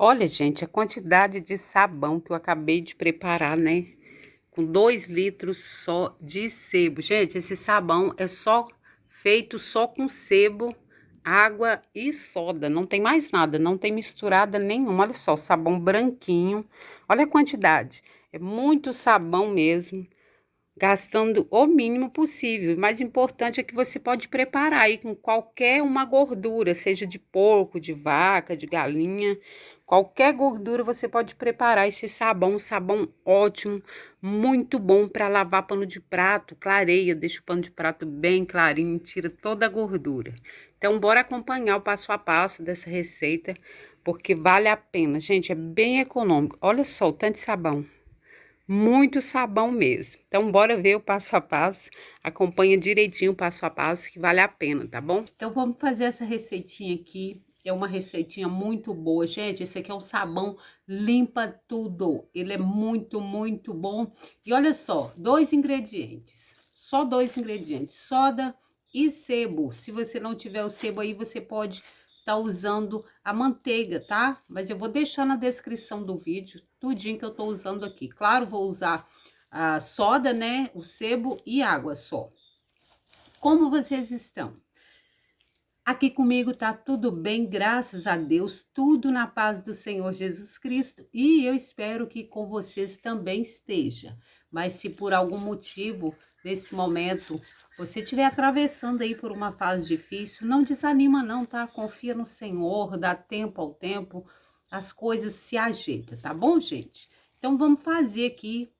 Olha, gente, a quantidade de sabão que eu acabei de preparar, né? Com dois litros só de sebo. Gente, esse sabão é só feito só com sebo, água e soda. Não tem mais nada, não tem misturada nenhuma. Olha só, sabão branquinho. Olha a quantidade. É muito sabão mesmo gastando o mínimo possível. O mais importante é que você pode preparar aí com qualquer uma gordura, seja de porco, de vaca, de galinha, qualquer gordura você pode preparar esse sabão, um sabão ótimo, muito bom para lavar pano de prato, clareia, deixa o pano de prato bem clarinho, tira toda a gordura. Então, bora acompanhar o passo a passo dessa receita, porque vale a pena. Gente, é bem econômico. Olha só o tanto de sabão muito sabão mesmo. Então, bora ver o passo a passo. Acompanha direitinho o passo a passo, que vale a pena, tá bom? Então, vamos fazer essa receitinha aqui. É uma receitinha muito boa, gente. Esse aqui é um sabão limpa tudo. Ele é muito, muito bom. E olha só, dois ingredientes. Só dois ingredientes. Soda e sebo. Se você não tiver o sebo aí, você pode tá usando a manteiga, tá? Mas eu vou deixar na descrição do vídeo tudinho que eu tô usando aqui. Claro, vou usar a soda, né? O sebo e água só. Como vocês estão? Aqui comigo tá tudo bem, graças a Deus, tudo na paz do Senhor Jesus Cristo e eu espero que com vocês também esteja. Mas se por algum motivo, nesse momento, você estiver atravessando aí por uma fase difícil, não desanima não, tá? Confia no Senhor, dá tempo ao tempo, as coisas se ajeitam, tá bom, gente? Então, vamos fazer aqui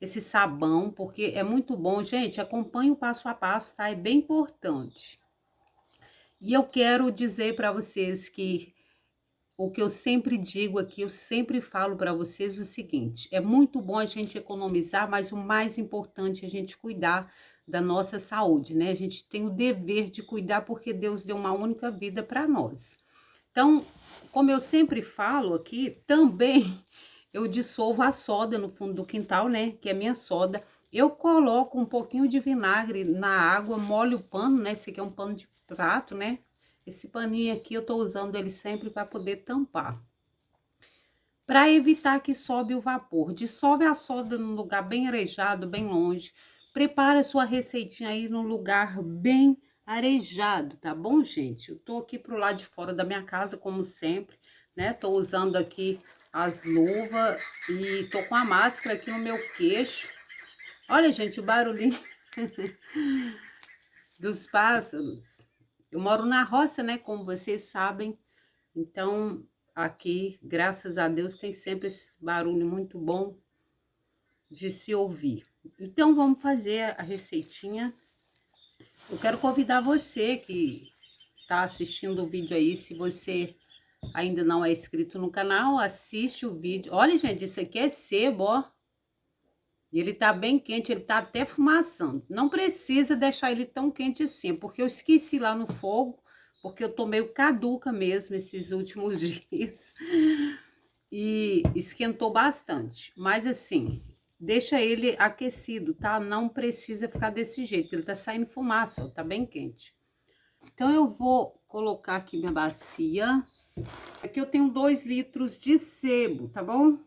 esse sabão, porque é muito bom. Gente, acompanhe o passo a passo, tá? É bem importante. E eu quero dizer para vocês que o que eu sempre digo aqui, eu sempre falo para vocês o seguinte: é muito bom a gente economizar, mas o mais importante é a gente cuidar da nossa saúde, né? A gente tem o dever de cuidar porque Deus deu uma única vida para nós. Então, como eu sempre falo aqui, também eu dissolvo a soda no fundo do quintal, né? Que é minha soda. Eu coloco um pouquinho de vinagre na água, molho o pano, né? Esse aqui é um pano de prato, né? Esse paninho aqui eu tô usando ele sempre para poder tampar. Para evitar que sobe o vapor. Dissolve a soda num lugar bem arejado, bem longe. Prepara sua receitinha aí num lugar bem arejado, tá bom, gente? Eu tô aqui pro lado de fora da minha casa, como sempre, né? Tô usando aqui as luvas e tô com a máscara aqui no meu queixo. Olha, gente, o barulhinho dos pássaros. Eu moro na roça, né? Como vocês sabem. Então, aqui, graças a Deus, tem sempre esse barulho muito bom de se ouvir. Então, vamos fazer a receitinha. Eu quero convidar você que tá assistindo o vídeo aí, se você ainda não é inscrito no canal, assiste o vídeo. Olha, gente, isso aqui é sebo, ó. E ele tá bem quente, ele tá até fumaçando. Não precisa deixar ele tão quente assim, porque eu esqueci lá no fogo, porque eu tô meio caduca mesmo esses últimos dias. E esquentou bastante. Mas assim, deixa ele aquecido, tá? Não precisa ficar desse jeito, ele tá saindo fumaça, ó, tá bem quente. Então, eu vou colocar aqui minha bacia. Aqui eu tenho dois litros de sebo, tá bom?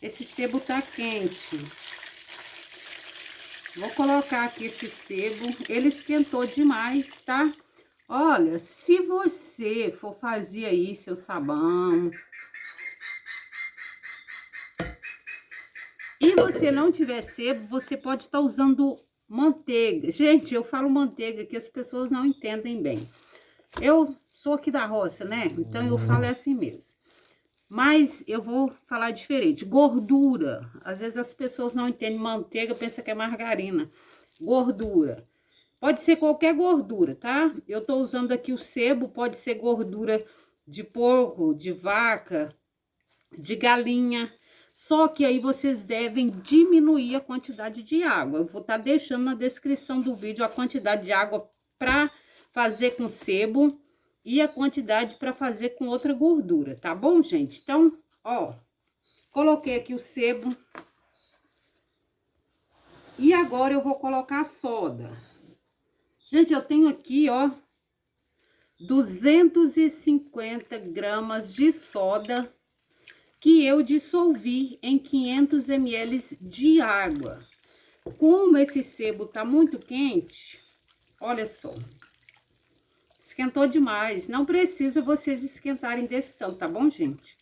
Esse sebo tá quente. Vou colocar aqui esse sebo. Ele esquentou demais, tá? Olha, se você for fazer aí seu sabão... E você não tiver sebo, você pode estar tá usando manteiga. Gente, eu falo manteiga que as pessoas não entendem bem. Eu sou aqui da roça, né? Então eu falo é assim mesmo. Mas eu vou falar diferente. Gordura. Às vezes as pessoas não entendem manteiga, pensa que é margarina. Gordura. Pode ser qualquer gordura, tá? Eu tô usando aqui o sebo, pode ser gordura de porco, de vaca, de galinha. Só que aí vocês devem diminuir a quantidade de água. Eu vou estar tá deixando na descrição do vídeo a quantidade de água para fazer com sebo e a quantidade para fazer com outra gordura, tá bom, gente? Então, ó, coloquei aqui o sebo. E agora eu vou colocar a soda. Gente, eu tenho aqui, ó, 250 gramas de soda que eu dissolvi em 500 ml de água. Como esse sebo tá muito quente, olha só, esquentou demais. Não precisa vocês esquentarem desse tanto, tá bom, gente?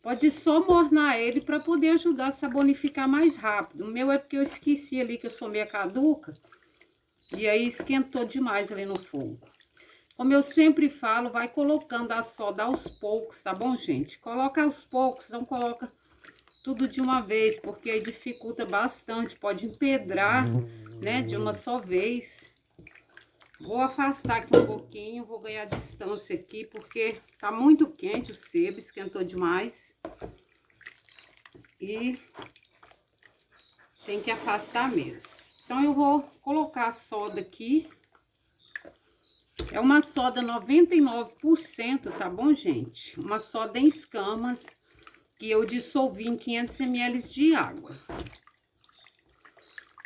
Pode só mornar ele para poder ajudar a sabonificar mais rápido. O meu é porque eu esqueci ali que eu sou meia caduca. E aí esquentou demais ali no fogo. Como eu sempre falo, vai colocando a soda aos poucos, tá bom, gente? Coloca aos poucos, não coloca tudo de uma vez, porque aí dificulta bastante, pode empedrar, né, de uma só vez. Vou afastar aqui um pouquinho, vou ganhar distância aqui, porque tá muito quente o sebo, esquentou demais. E tem que afastar mesmo. Então, eu vou colocar a soda aqui. É uma soda 99%, tá bom, gente? Uma soda em escamas, que eu dissolvi em 500 ml de água.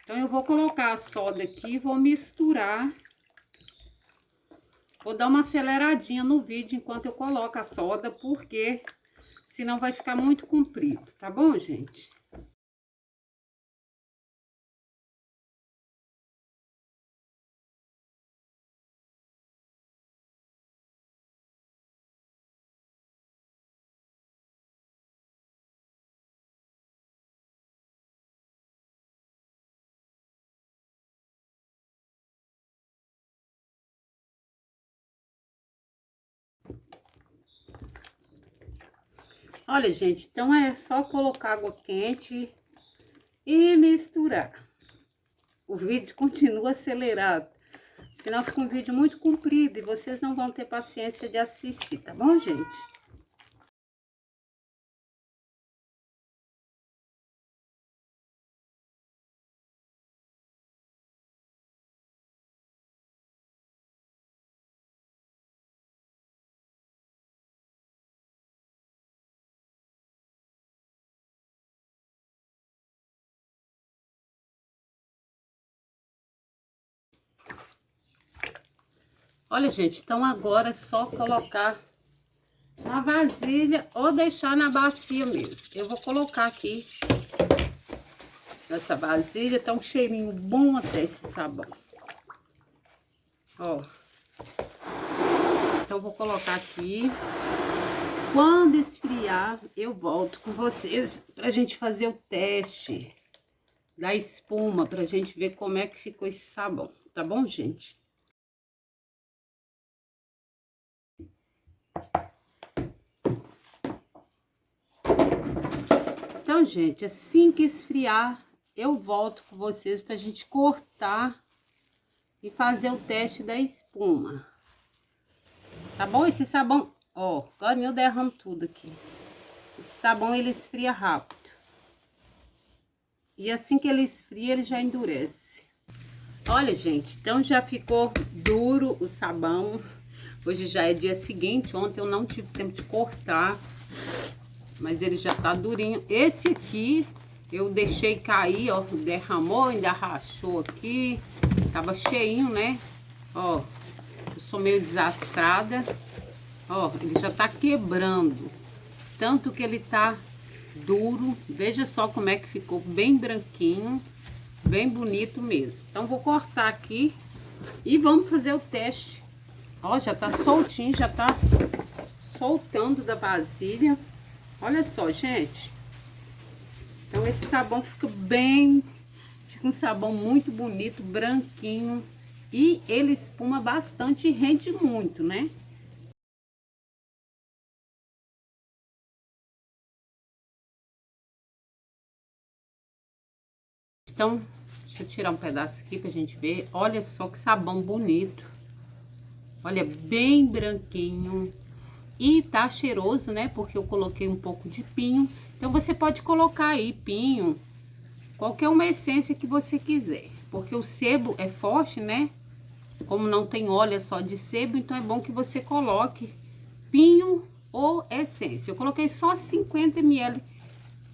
Então, eu vou colocar a soda aqui, vou misturar Vou dar uma aceleradinha no vídeo enquanto eu coloco a soda, porque senão vai ficar muito comprido, tá bom, gente? Olha, gente, então é só colocar água quente e misturar. O vídeo continua acelerado, senão fica um vídeo muito comprido e vocês não vão ter paciência de assistir, tá bom, gente? Olha, gente, então agora é só colocar na vasilha ou deixar na bacia mesmo. Eu vou colocar aqui nessa vasilha, tá um cheirinho bom até esse sabão. Ó. Então, vou colocar aqui. Quando esfriar, eu volto com vocês pra gente fazer o teste da espuma, pra gente ver como é que ficou esse sabão, tá bom, gente? Então, gente, assim que esfriar, eu volto com vocês pra gente cortar e fazer o teste da espuma. Tá bom? Esse sabão, ó, agora eu derramo tudo aqui. Esse sabão, ele esfria rápido. E assim que ele esfria, ele já endurece. Olha, gente, então já ficou duro o sabão. Hoje já é dia seguinte, ontem eu não tive tempo de cortar. Mas ele já tá durinho. Esse aqui eu deixei cair, ó, derramou, ainda rachou aqui. Tava cheinho, né? Ó, eu sou meio desastrada. Ó, ele já tá quebrando. Tanto que ele tá duro. Veja só como é que ficou bem branquinho. Bem bonito mesmo. Então, vou cortar aqui e vamos fazer o teste. Ó, já tá soltinho, já tá soltando da vasilha. Olha só, gente. Então, esse sabão fica bem... Fica um sabão muito bonito, branquinho. E ele espuma bastante e rende muito, né? Então, deixa eu tirar um pedaço aqui pra gente ver. Olha só que sabão bonito. Olha, bem branquinho. E tá cheiroso, né? Porque eu coloquei um pouco de pinho. Então, você pode colocar aí pinho, qualquer uma essência que você quiser. Porque o sebo é forte, né? Como não tem óleo, é só de sebo, então é bom que você coloque pinho ou essência. Eu coloquei só 50 ml,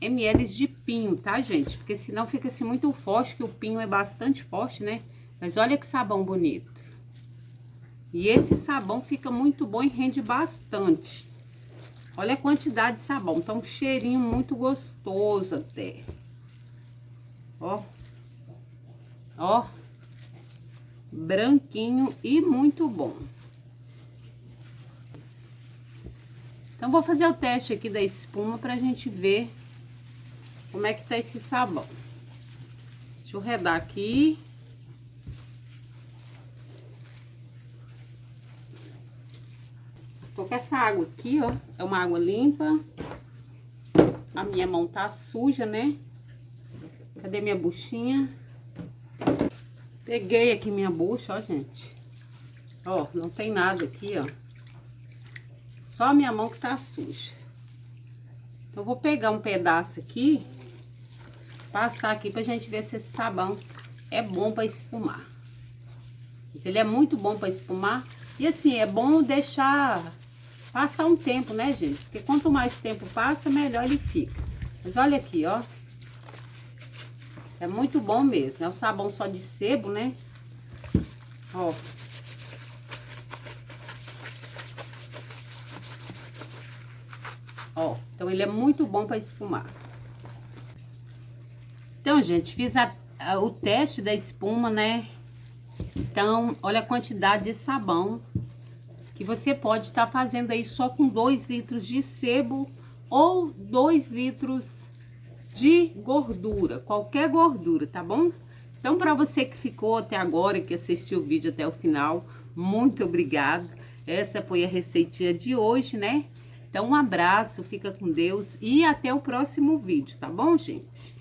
ml de pinho, tá, gente? Porque senão fica assim muito forte, que o pinho é bastante forte, né? Mas olha que sabão bonito. E esse sabão fica muito bom e rende bastante. Olha a quantidade de sabão, tá um cheirinho muito gostoso até. Ó. Ó. Branquinho e muito bom. Então, vou fazer o teste aqui da espuma pra gente ver como é que tá esse sabão. Deixa eu redar aqui. Tô com essa água aqui, ó. É uma água limpa. A minha mão tá suja, né? Cadê minha buchinha? Peguei aqui minha bucha, ó, gente. Ó, não tem nada aqui, ó. Só a minha mão que tá suja. Então, vou pegar um pedaço aqui, passar aqui pra gente ver se esse sabão é bom pra espumar. Se ele é muito bom pra espumar. E assim, é bom deixar passar um tempo, né, gente? Porque quanto mais tempo passa, melhor ele fica. Mas olha aqui, ó. É muito bom mesmo. É o sabão só de sebo, né? Ó. Ó, então ele é muito bom para espumar. Então, gente, fiz a, a, o teste da espuma, né? Então, olha a quantidade de sabão que você pode estar tá fazendo aí só com 2 litros de sebo ou 2 litros de gordura, qualquer gordura, tá bom? Então, para você que ficou até agora, que assistiu o vídeo até o final, muito obrigada. Essa foi a receitinha de hoje, né? Então, um abraço, fica com Deus e até o próximo vídeo, tá bom, gente?